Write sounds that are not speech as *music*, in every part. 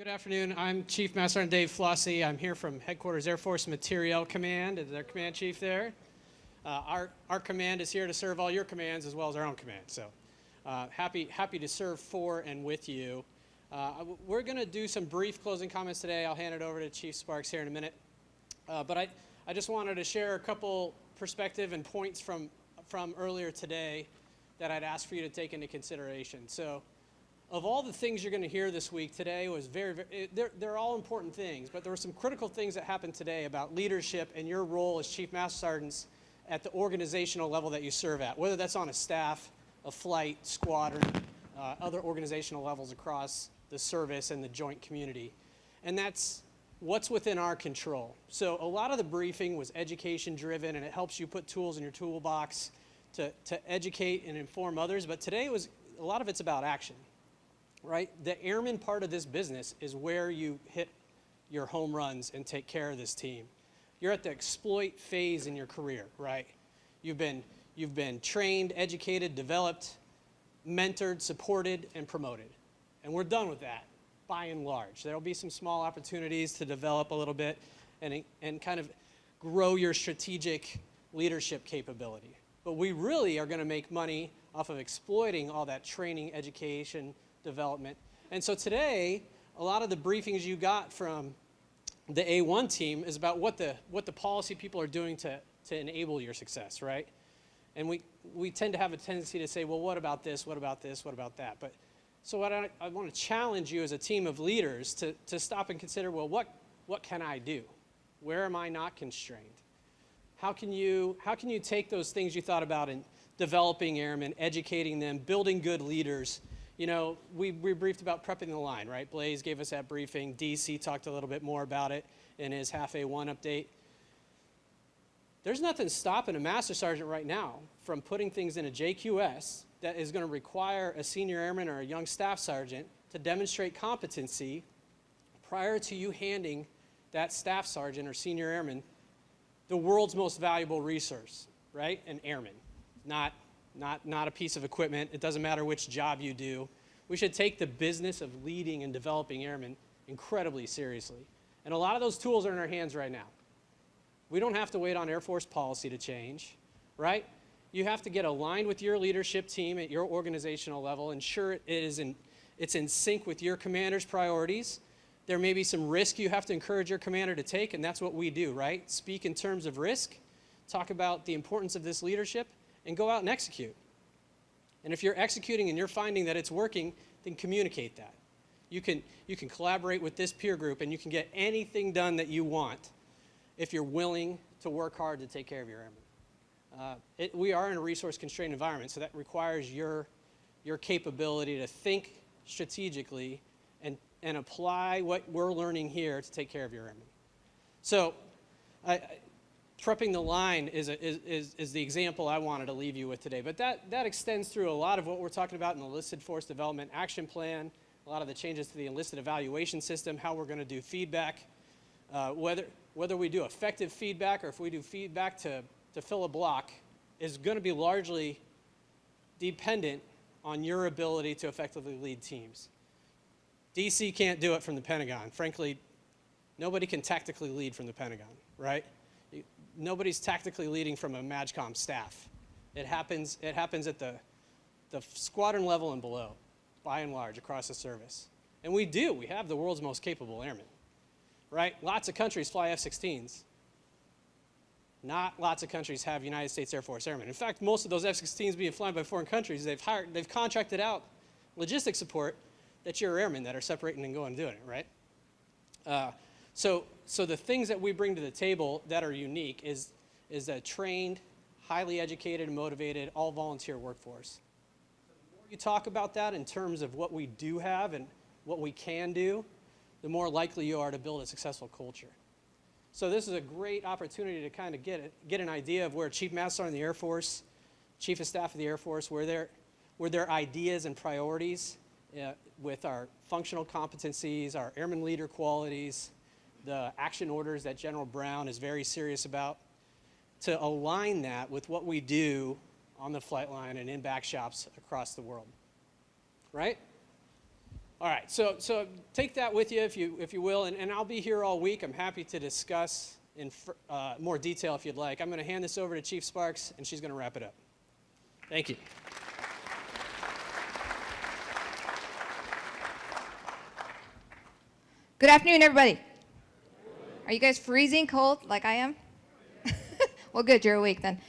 Good afternoon. I'm Chief Master Sergeant Dave Flosi. I'm here from Headquarters Air Force Materiel Command. Is their command chief there? Uh, our, our command is here to serve all your commands as well as our own command. So uh, happy, happy to serve for and with you. Uh, we're going to do some brief closing comments today. I'll hand it over to Chief Sparks here in a minute. Uh, but I, I just wanted to share a couple perspective and points from, from earlier today that I'd ask for you to take into consideration. So of all the things you're going to hear this week, today was very, very they're, they're all important things, but there were some critical things that happened today about leadership and your role as Chief Master Sergeants at the organizational level that you serve at, whether that's on a staff, a flight, squadron, uh, other organizational levels across the service and the joint community. And that's what's within our control. So a lot of the briefing was education driven and it helps you put tools in your toolbox to, to educate and inform others. But today was, a lot of it's about action right? The airman part of this business is where you hit your home runs and take care of this team. You're at the exploit phase in your career, right? You've been, you've been trained, educated, developed, mentored, supported, and promoted. And we're done with that, by and large. There'll be some small opportunities to develop a little bit and, and kind of grow your strategic leadership capability. But we really are going to make money off of exploiting all that training, education, development. And so today, a lot of the briefings you got from the A1 team is about what the, what the policy people are doing to, to enable your success, right? And we, we tend to have a tendency to say, well, what about this, what about this, what about that? But so what I, I want to challenge you as a team of leaders to, to stop and consider, well, what, what can I do? Where am I not constrained? How can you, how can you take those things you thought about in developing airmen, educating them, building good leaders, you know, we, we briefed about prepping the line, right? Blaze gave us that briefing. DC talked a little bit more about it in his HAF A1 update. There's nothing stopping a master sergeant right now from putting things in a JQS that is going to require a senior airman or a young staff sergeant to demonstrate competency prior to you handing that staff sergeant or senior airman the world's most valuable resource, right? An airman, not not, not a piece of equipment. It doesn't matter which job you do. We should take the business of leading and developing airmen incredibly seriously. And a lot of those tools are in our hands right now. We don't have to wait on Air Force policy to change, right? You have to get aligned with your leadership team at your organizational level, ensure it is in, it's in sync with your commander's priorities. There may be some risk you have to encourage your commander to take, and that's what we do, right? Speak in terms of risk, talk about the importance of this leadership, and go out and execute. And if you're executing and you're finding that it's working, then communicate that. You can, you can collaborate with this peer group and you can get anything done that you want if you're willing to work hard to take care of your airmen. Uh, it, we are in a resource constrained environment, so that requires your, your capability to think strategically and, and apply what we're learning here to take care of your airmen. So I, prepping the line is, a, is, is, the example I wanted to leave you with today. But that, that extends through a lot of what we're talking about in the enlisted force development action plan, a lot of the changes to the enlisted evaluation system, how we're going to do feedback, uh, whether, whether we do effective feedback or if we do feedback to, to fill a block is going to be largely dependent on your ability to effectively lead teams. DC can't do it from the Pentagon. Frankly, nobody can tactically lead from the Pentagon, right? Nobody's tactically leading from a MAJCOM staff. It happens, it happens at the, the squadron level and below, by and large, across the service. And we do. We have the world's most capable airmen, right? Lots of countries fly F-16s. Not lots of countries have United States Air Force airmen. In fact, most of those F-16s being flown by foreign countries, they've hired, they've contracted out logistic support that your airmen that are separating and going and doing it, right? Uh, so, so the things that we bring to the table that are unique is, is a trained, highly educated, and motivated, all volunteer workforce. the more you talk about that in terms of what we do have and what we can do, the more likely you are to build a successful culture. So this is a great opportunity to kind of get, it, get an idea of where Chief Master in the Air Force, Chief of Staff of the Air Force, where their, where their ideas and priorities uh, with our functional competencies, our airman leader qualities, the action orders that General Brown is very serious about, to align that with what we do on the flight line and in back shops across the world. Right? All right, so, so take that with you if you, if you will, and, and I'll be here all week. I'm happy to discuss in uh, more detail if you'd like. I'm going to hand this over to Chief Sparks, and she's going to wrap it up. Thank you. Good afternoon, everybody. Are you guys freezing cold like I am? *laughs* well, good, you're awake then.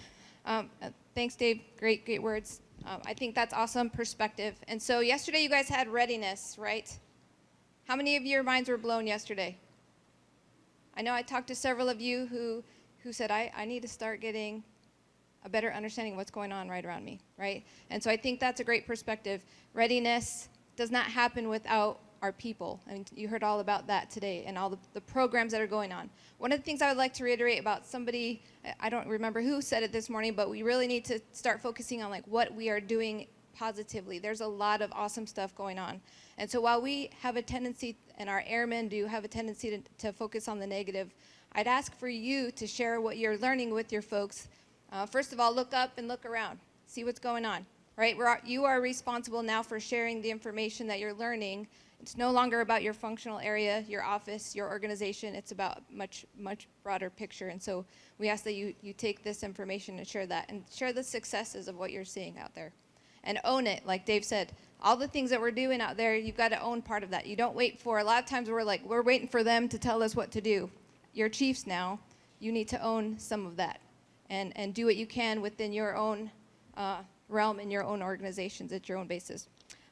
Um, uh, thanks, Dave. Great, great words. Um, I think that's awesome perspective. And so, yesterday you guys had readiness, right? How many of your minds were blown yesterday? I know I talked to several of you who, who said, I, I need to start getting a better understanding of what's going on right around me, right? And so I think that's a great perspective. Readiness does not happen without our people. And you heard all about that today and all the, the programs that are going on. One of the things I would like to reiterate about somebody, I- I don't remember who said it this morning, but we really need to start focusing on like what we are doing positively. There's a lot of awesome stuff going on. And so while we have a tendency, and our airmen do have a tendency to, to focus on the negative, I'd ask for you to share what you're learning with your folks. Uh, first of all, look up and look around, see what's going on, right? We're, you are responsible now for sharing the information that you're learning. It's no longer about your functional area, your office, your organization. It's about much, much broader picture. And so we ask that you, you take this information and share that and share the successes of what you're seeing out there and own it. Like Dave said, all the things that we're doing out there, you've got to own part of that. You don't wait for, a lot of times we're like, we're waiting for them to tell us what to do. You're chiefs now. You need to own some of that and, and do what you can within your own uh, realm and your own organizations at your own basis.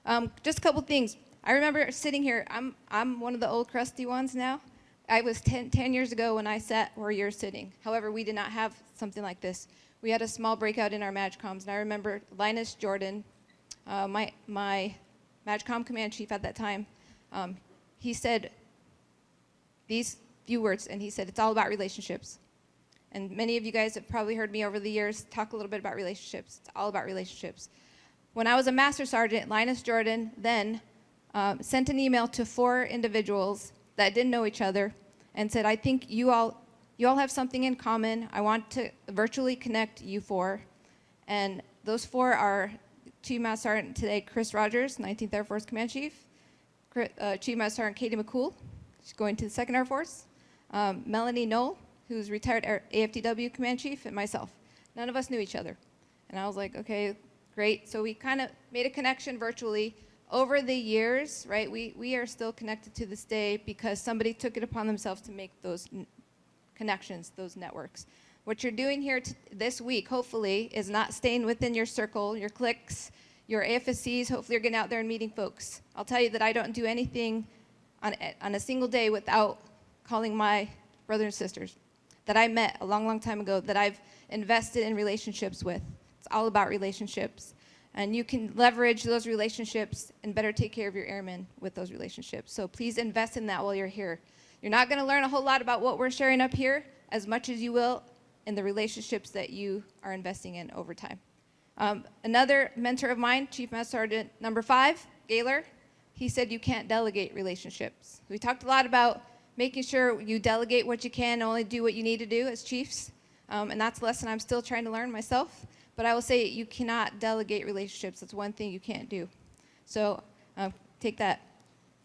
Um, just a couple things. I remember sitting here, I'm, I'm one of the old crusty ones now. I was 10, 10 years ago when I sat where you're sitting. However, we did not have something like this. We had a small breakout in our MAJCOMs, and I remember Linus Jordan, uh, my, my MAJCOM command chief at that time, um, he said these few words, and he said, it's all about relationships. And many of you guys have probably heard me over the years talk a little bit about relationships. It's all about relationships. When I was a master sergeant, Linus Jordan then um, sent an email to four individuals that didn't know each other and said, I think you all, you all have something in common. I want to virtually connect you four. And those four are Chief Master Sergeant today, Chris Rogers, 19th Air Force Command Chief, uh, Chief Master Sergeant Katie McCool, she's going to the 2nd Air Force, um, Melanie Knoll, who's retired AFTW Command Chief, and myself. None of us knew each other. And I was like, okay, great. So we kind of made a connection virtually. Over the years, right, we, we are still connected to this day because somebody took it upon themselves to make those connections, those networks. What you're doing here this week, hopefully, is not staying within your circle, your cliques, your AFSCs. Hopefully, you're getting out there and meeting folks. I'll tell you that I don't do anything on, on a single day without calling my brothers and sisters that I met a long, long time ago that I've invested in relationships with. It's all about relationships. And you can leverage those relationships and better take care of your airmen with those relationships. So please invest in that while you're here. You're not going to learn a whole lot about what we're sharing up here as much as you will in the relationships that you are investing in over time. Um, another mentor of mine, Chief Master Sergeant number five, Gaylor, he said you can't delegate relationships. We talked a lot about making sure you delegate what you can, only do what you need to do as chiefs. Um, and that's a lesson I'm still trying to learn myself. But I will say you cannot delegate relationships. That's one thing you can't do. So uh, take that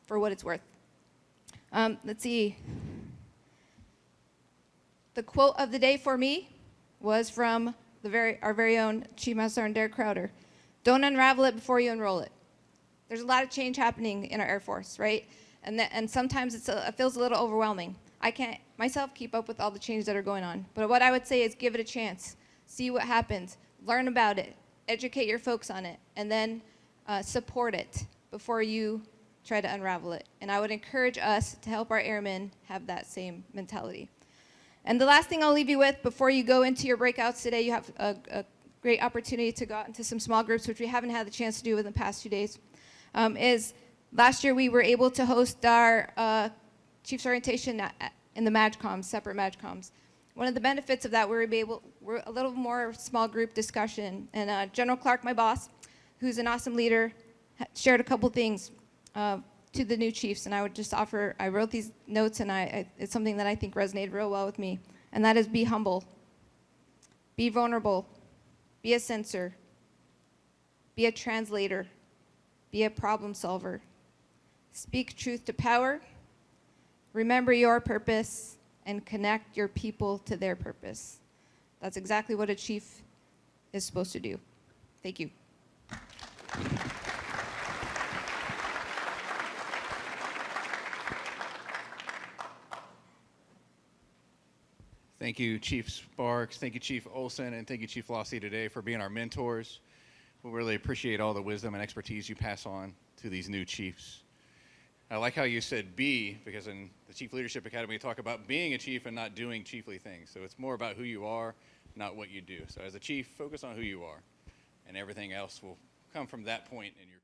for what it's worth. Um, let's see. The quote of the day for me was from the very, our very own Chief Master Sergeant Derek Crowder. Don't unravel it before you unroll it. There's a lot of change happening in our Air Force, right? And, that, and sometimes a, it feels a little overwhelming. I can't myself keep up with all the changes that are going on. But what I would say is give it a chance. See what happens. Learn about it. Educate your folks on it. And then uh, support it before you try to unravel it. And I would encourage us to help our airmen have that same mentality. And the last thing I'll leave you with before you go into your breakouts today, you have a, a great opportunity to go out into some small groups, which we haven't had the chance to do in the past few days. Um, is last year we were able to host our uh, Chiefs orientation at, at- in the MAJCOMs, separate MAJCOMs. One of the benefits of that, we were able, we're a little more small group discussion. And uh, General Clark, my boss, who's an awesome leader, shared a couple things uh, to the new chiefs. And I would just offer, I wrote these notes and I, I, it's something that I think resonated real well with me. And that is be humble, be vulnerable, be a sensor, be a translator, be a problem solver. speak truth to power, remember your purpose, and connect your people to their purpose. That's exactly what a chief is supposed to do. Thank you. Thank you, Chief Sparks. Thank you, Chief Olson, and thank you, Chief Flosi, today for being our mentors. We really appreciate all the wisdom and expertise you pass on to these new chiefs. I like how you said be, because in the Chief Leadership Academy, we talk about being a chief and not doing chiefly things. So it's more about who you are, not what you do. So as a chief, focus on who you are, and everything else will come from that point in your